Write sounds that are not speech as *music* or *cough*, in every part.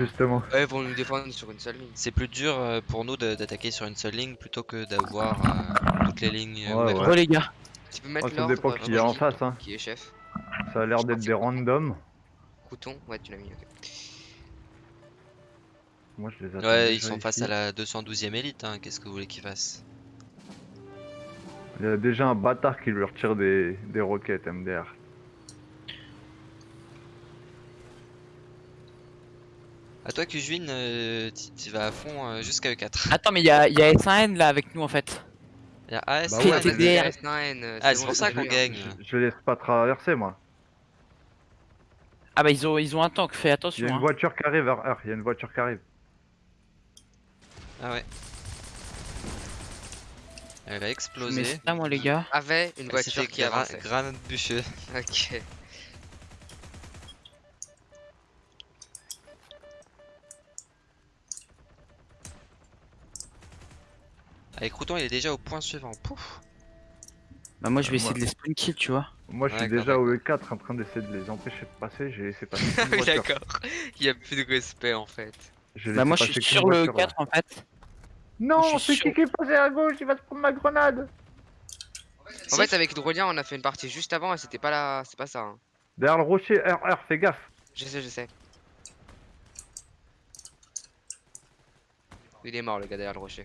Justement. Ouais, pour nous défendre sur une seule ligne. C'est plus dur euh, pour nous d'attaquer sur une seule ligne plutôt que d'avoir euh, toutes les lignes euh, Ouais, ouvertes. Oh les gars, Tu peux mettre Oh, ça l'ordre. dépend euh, qui est en face, hein. Qui est chef. Ça a l'air d'être des randoms. Crouton, ouais, tu l'as mis, ok. Moi, je les attends Ouais, ils déjà sont face ici. à la 212ème élite, hein. qu'est-ce que vous voulez qu'ils fassent? Il y a déjà un bâtard qui lui retire des, des roquettes MDR. À toi, Cujuin, euh, tu vas à fond euh, jusqu'à E4. attends mais il y a, il y a S1N là avec nous en fait. Il y a AS, Bah ouais, était mais- derrière. S9, euh, Ah, c'est bon, pour ça qu'on gagne. Je, je laisse pas traverser, moi. Ah bah ils ont, ils ont un tank, fais Il y attention. a une hein. voiture qui arrive, il y a une voiture qui arrive. Ah ouais. Elle va Mais exploser. c'est ça moi les gars. Avait une voiture qui gra- avançait. grenade bûcheux. Ok. Avec Crouton, il est déjà au point suivant. Pouf. Bah moi je vais essayer de les spawn kill tu vois. Moi, je suis déjà au E4 en train d'essayer de les empêcher de passer. J'ai laissé passer *laughs* Ah oui, d'accord. Il y a plus de respect en fait. Bah moi je suis sur le voiture, là. 4 en fait. Non, Je suis c'est qui qui est passé à gauche Il va se prendre ma grenade En fait, avec Drolien, on a fait une partie juste avant et c'était pas là. C'est pas ça. hein. Derrière le rocher, R, R, fais gaffe Je sais, je sais. Il est mort le gars derrière le rocher.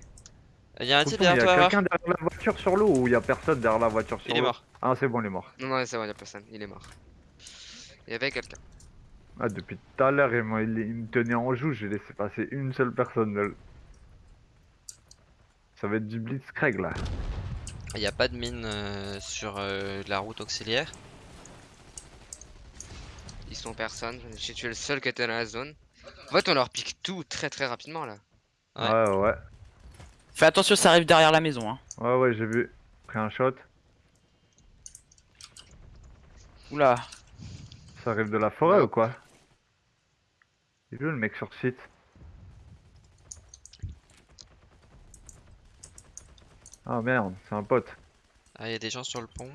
Il y a un type Il y derrière a quelqu'un derrière la voiture sur l'eau ou il y a personne derrière la voiture sur Il est l'eau mort. Ah, c'est bon, il est mort. Non, non, c'est bon, y'a personne. Il est mort. Il y avait quelqu'un. Ah, depuis tout à l'heure, il, il- il me tenait en joue, j'ai laissé passer une seule personne. Ça va être du blitzkrieg là. Il n'y a pas de mine euh, sur euh, la route auxiliaire. Ils sont personne. J'ai tué le seul qui était dans la zone. En fait, on leur pique tout très très rapidement là. Ouais. Ouais, ouais. Fais attention ça arrive derrière la maison hein. Ouais, ouais, j'ai vu. Pris un shot. Oula. Ça arrive de la forêt Ouais. ou quoi? Il est où le mec sur site? Ah merde, c'est un pote. Ah, il y a des gens sur le pont.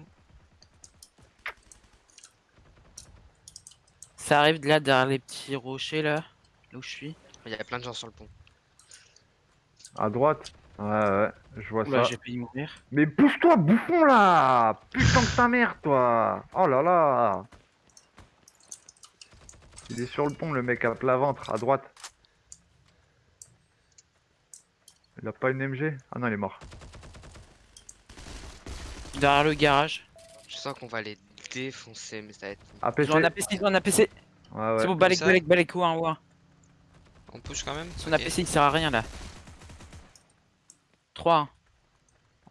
Ça arrive de là derrière les petits rochers là. Là où je suis. Il y a plein de gens sur le pont. À droite Ouais, ouais, je vois Oula ça. j'ai failli mourir. Mais pousse-toi, bouffon là Putain de ta mère, toi Oh là là Il est sur le pont, le mec à plat ventre, à droite. Il a pas une MG Ah non, il est mort. Derrière le garage. Je sens qu'on va les défoncer, mais ça va être. APC un APC, ils ont un APC. Ouais, ouais. C'est bon, balèque, ça balèque, balèque, ou un, ou un. On push quand même Son Ok. APC il sert à rien là. 3.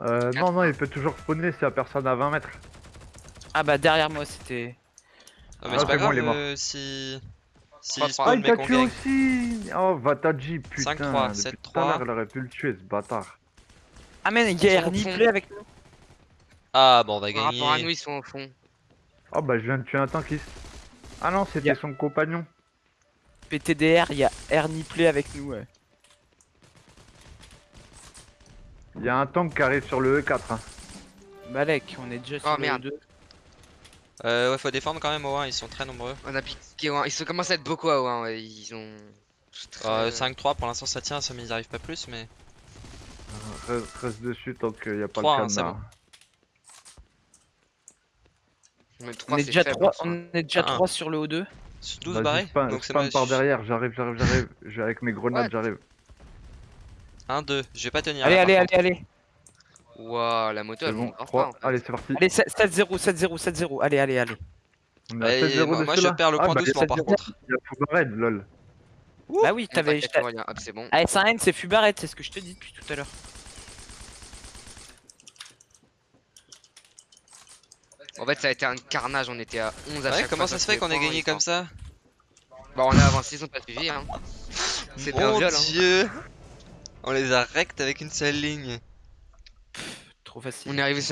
Euh, non, non, il peut toujours spawner s'il y a personne à 20 mètres. Ah bah derrière moi c'était. Non, mais Ah, c'est pas bon, grave il est mort. euh, si. Si il. Ah, spawn il mais t'a qu'on tué gagne. aussi Oh, Vataji, putain 5-3, Depuis 7-3. tout à l'heure, il aurait pu le tuer, ce bâtard. Ah mais il y a Ernie avec nous. Ah, bon, on va Par rapport à nous, gagner. ils sont au fond. Oh, bah, je viens de tuer un tankiste. Ah non, c'était son compagnon. PTDR, il y a Ernie Play avec nous. ouais. Il y a un tank qui arrive sur le E4. hein. Balèque, on est déjà sur Oh, le merde. 2. Euh, ouais, faut défendre quand même au 1, ils sont très nombreux. On a piqué. Ils se commencent à être beaucoup à ouais, ouais, Ils ont. très- Euh, 5-3 pour l'instant ça tient, ça mais ils arrivent pas plus mais. Reste, reste dessus tant qu'il n'y a pas Trois, le hein, c'est cadenas. bon. Mais On trois, est déjà faible, 3 en soi. on est déjà Ah. 3 sur le O2. 12 Vas-y, barrés Donc c'est par derrière, j'arrive, j'arrive, j'arrive. Avec mes grenades, j'arrive. 1, 2, je vais pas tenir. Allez, là, allez, allez, allez. Waouh, la moto C'est elle bon, monte grave 3. pas, en fait. Allez, c'est parti. Allez, 7-0, 7-0, 7-0. Allez, allez, allez. 7-0 moi, je perds le Ah, point bah, il y a doucement par 7-0, contre. Il y a lol. Bah oui, t'avais. Hop, c'est bon. Ah, S1N, c'est Fubaret, c'est ce que je te dis depuis tout à l'heure. En fait, ça a été un carnage. On était à 11 à Ouais, chaque comment fois, ça se fait qu'on ait gagné comme ça? Bah, on a avancé, ils ont pas suivi. Hein. *laughs* C'était un Mon viol. Hein. On les a rect avec une seule ligne. Trop facile. On est arrivé